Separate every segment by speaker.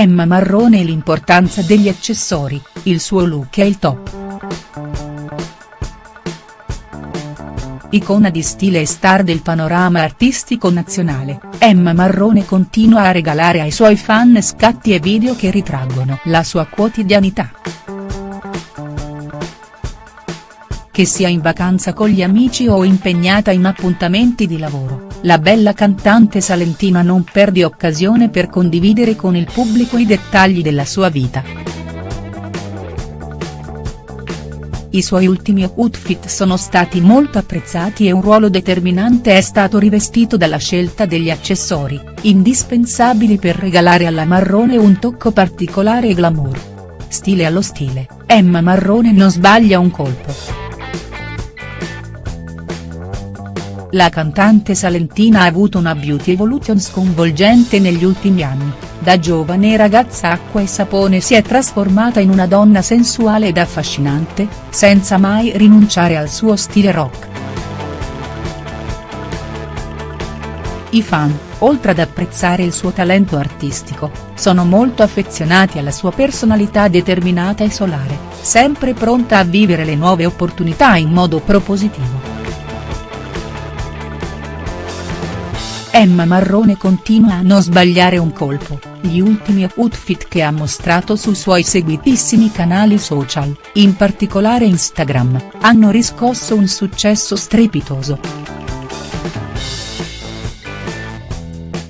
Speaker 1: Emma Marrone e l'importanza degli accessori, il suo look è il top. Icona di stile e star del panorama artistico nazionale, Emma Marrone continua a regalare ai suoi fan scatti e video che ritraggono la sua quotidianità. Che sia in vacanza con gli amici o impegnata in appuntamenti di lavoro, la bella cantante salentina non perde occasione per condividere con il pubblico i dettagli della sua vita. I suoi ultimi outfit sono stati molto apprezzati e un ruolo determinante è stato rivestito dalla scelta degli accessori, indispensabili per regalare alla Marrone un tocco particolare e glamour. Stile allo stile, Emma Marrone non sbaglia un colpo. La cantante salentina ha avuto una beauty evolution sconvolgente negli ultimi anni da giovane ragazza acqua e sapone si è trasformata in una donna sensuale ed affascinante, senza mai rinunciare al suo stile rock. I fan, oltre ad apprezzare il suo talento artistico, sono molto affezionati alla sua personalità determinata e solare, sempre pronta a vivere le nuove opportunità in modo propositivo. Emma Marrone continua a non sbagliare un colpo, gli ultimi outfit che ha mostrato sui suoi seguitissimi canali social, in particolare Instagram, hanno riscosso un successo strepitoso.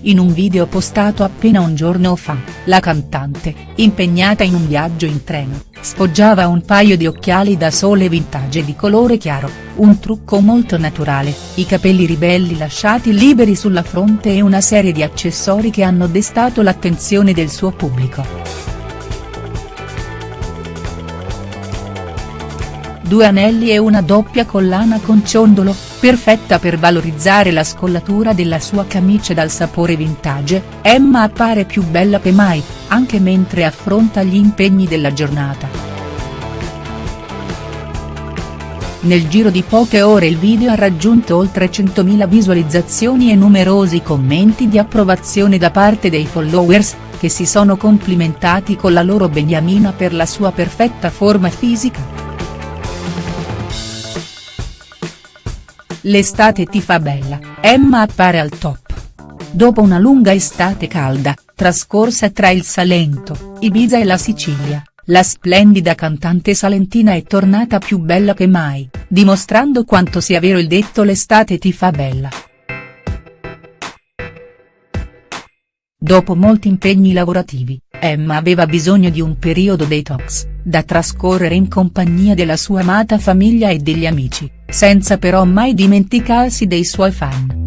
Speaker 1: In un video postato appena un giorno fa, la cantante, impegnata in un viaggio in treno, sfoggiava un paio di occhiali da sole vintage di colore chiaro, un trucco molto naturale, i capelli ribelli lasciati liberi sulla fronte e una serie di accessori che hanno destato l'attenzione del suo pubblico. due anelli e una doppia collana con ciondolo, perfetta per valorizzare la scollatura della sua camicia dal sapore vintage, Emma appare più bella che mai, anche mentre affronta gli impegni della giornata. Nel giro di poche ore il video ha raggiunto oltre 100.000 visualizzazioni e numerosi commenti di approvazione da parte dei followers, che si sono complimentati con la loro beniamina per la sua perfetta forma fisica. L'estate ti fa bella, Emma appare al top. Dopo una lunga estate calda, trascorsa tra il Salento, Ibiza e la Sicilia, la splendida cantante salentina è tornata più bella che mai, dimostrando quanto sia vero il detto l'estate ti fa bella. Dopo molti impegni lavorativi, Emma aveva bisogno di un periodo detox, da trascorrere in compagnia della sua amata famiglia e degli amici, senza però mai dimenticarsi dei suoi fan.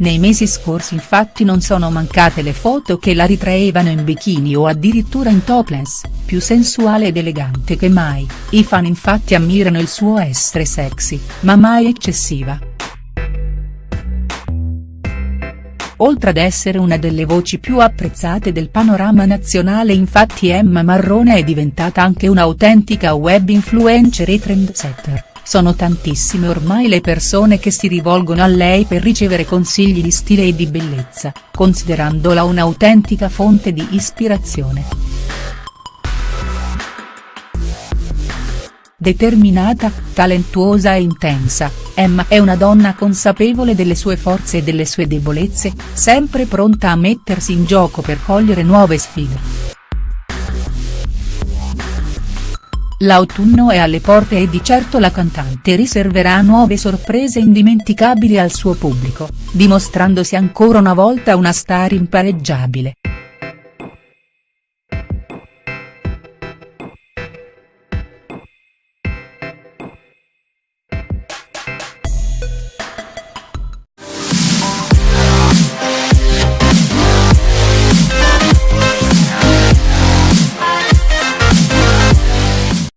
Speaker 1: Nei mesi scorsi infatti non sono mancate le foto che la ritraevano in bikini o addirittura in topless, più sensuale ed elegante che mai, i fan infatti ammirano il suo essere sexy, ma mai eccessiva. Oltre ad essere una delle voci più apprezzate del panorama nazionale infatti Emma Marrone è diventata anche un'autentica web influencer e trendsetter, sono tantissime ormai le persone che si rivolgono a lei per ricevere consigli di stile e di bellezza, considerandola un'autentica fonte di ispirazione. Determinata, talentuosa e intensa, Emma è una donna consapevole delle sue forze e delle sue debolezze, sempre pronta a mettersi in gioco per cogliere nuove sfide. L'autunno è alle porte e di certo la cantante riserverà nuove sorprese indimenticabili al suo pubblico, dimostrandosi ancora una volta una star impareggiabile.